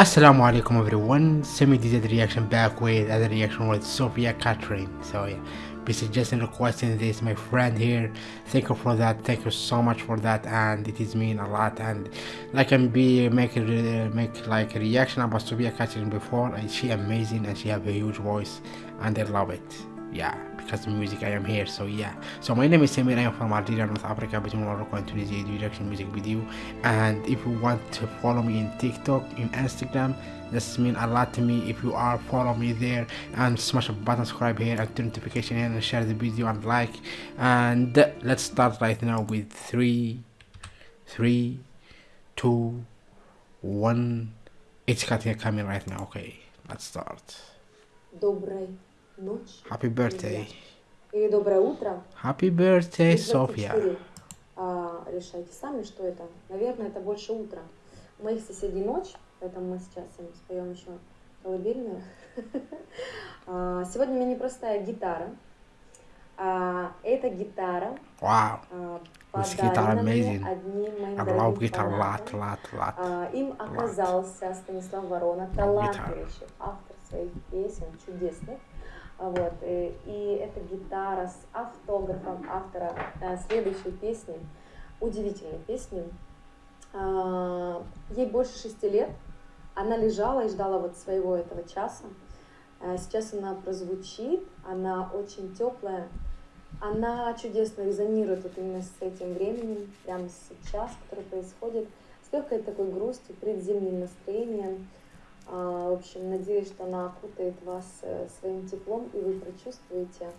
Assalamu alaikum everyone, Semi did reaction back with other reaction with Sophia Catherine. So yeah, be suggesting requesting this my friend here. Thank you for that. Thank you so much for that, and it is mean a lot. And like I'm be make uh, make like a reaction about Sophia Catherine before. And she amazing and she have a huge voice, and I love it Yeah because the music I am here so yeah so my name is Samir I am from Algeria North Africa between Morocco and Tunisia do reaction music video and if you want to follow me in TikTok in Instagram this mean a lot to me if you are follow me there and smash the button subscribe here and turn notification here and share the video and like and let's start right now with three three two one it's cutting coming right now okay let's start Доброй ночь. Happy birthday. Или доброе утро. Happy birthday, Софья. А, решайте сами, что это. Наверное, это больше утро. У моих соседей ночь, поэтому мы сейчас им споем еще колыбельную. А, сегодня у меня непростая гитара. А, эта гитара wow. подарена мне одним моим дорогим фанатом. Lot, lot, lot. Им оказался Станислав Ворона, талантливейший автор своих песен, чудесных. Вот. Э, и эта гитара с автографом автора э, следующей песни, удивительной песни. А, ей больше шести лет. Она лежала и ждала вот своего этого часа. А, сейчас она прозвучит, она очень теплая, она чудесно резонирует вот именно с этим временем, прямо сейчас, которое происходит, с легкой такой грустью, предзимним настроением. А, в общем, надеюсь, что она окутает вас э, своим теплом, и вы прочувствуете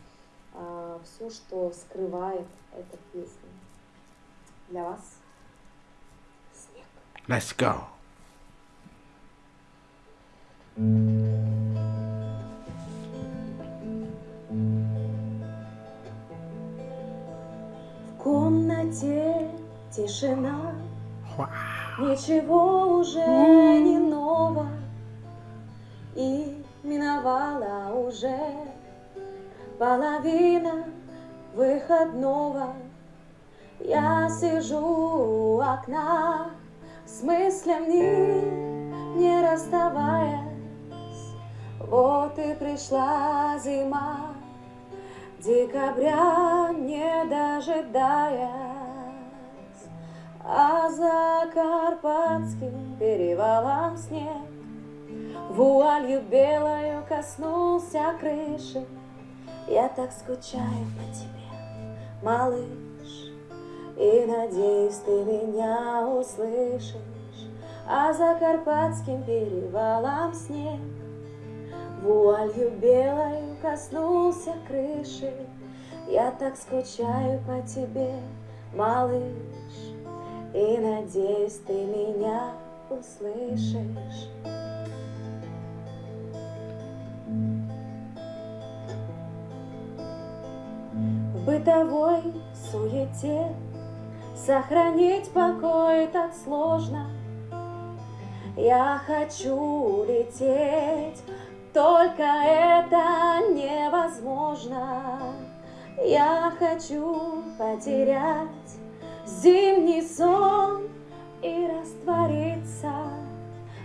а, все, что скрывает эта песня. Для вас снег. Let's go. В комнате тишина, ничего уже не ново и миновала уже половина выходного. Я сижу у окна с мыслями, не расставаясь. Вот и пришла зима, декабря не дожидаясь, а за Карпатским перевалом снег Вуалью белою коснулся крыши, Я так скучаю по тебе, малыш, И надеюсь, ты меня услышишь, А за Карпатским перевалом снег. Вуалью белою коснулся крыши, Я так скучаю по тебе, малыш, И надеюсь, ты меня услышишь. Бытовой суете Сохранить покой так сложно. Я хочу лететь, только это невозможно. Я хочу потерять зимний сон и раствориться.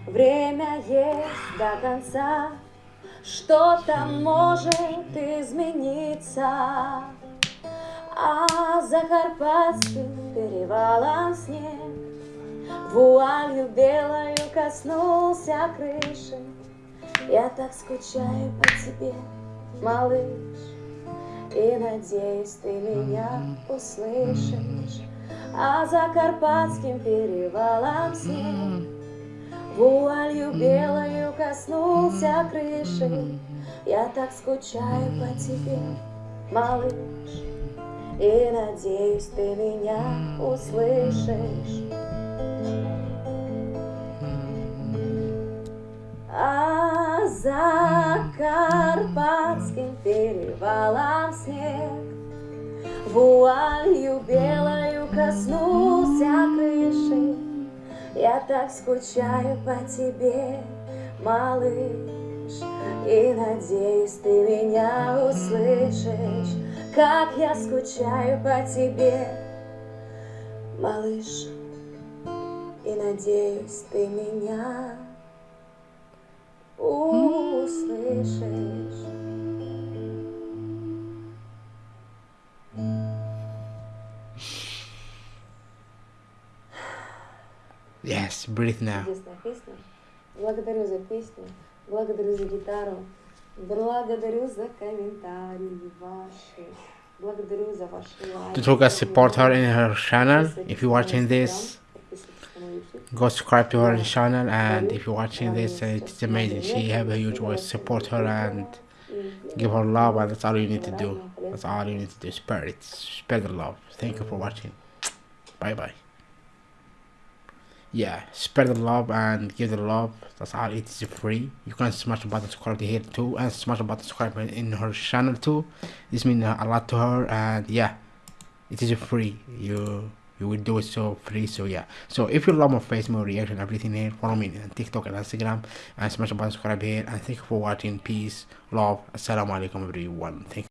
Время есть до конца, что-то может измениться. А за Карпатским перевалом снег. Вуалью белою коснулся крыши. Я так скучаю по тебе, малыш, И надеюсь, ты меня услышишь. А за Карпатским перевалом снег. Вуалью белою коснулся крыши, Я так скучаю по тебе, малыш, И надеюсь, ты меня услышишь. А за Карпатским перевалом снег Вуалью белою коснулся крыши, я так скучаю по тебе, малыш, И надеюсь, ты меня услышишь, Как я скучаю по тебе, малыш, И надеюсь, ты меня услышишь. Yes, breathe now. Чудесная песня. Благодарю за песню, благодарю за гитару, благодарю за комментарии ваши, благодарю за ваши лайки. Don't forget to support her in her channel. If you're watching this, Подписывайтесь на мой YouTube. go subscribe to her channel. And if you're watching this, uh, it's amazing. She have a huge voice. Support her and И give her love. And that's all you need to do. That's all you need to do. Spread it. Spread the love. Thank you for watching. Bye bye. Yeah, spread the love and give the love. That's all. It is free. You can smash the button subscribe here too, and smash the button subscribe in her channel too. This means a lot to her, and yeah, it is free. You you will do it so free. So yeah. So if you love my face, my reaction, everything here, follow me on TikTok and Instagram, and smash the button subscribe here. And thank you for watching. Peace, love, assalamu alaikum everyone. Thank.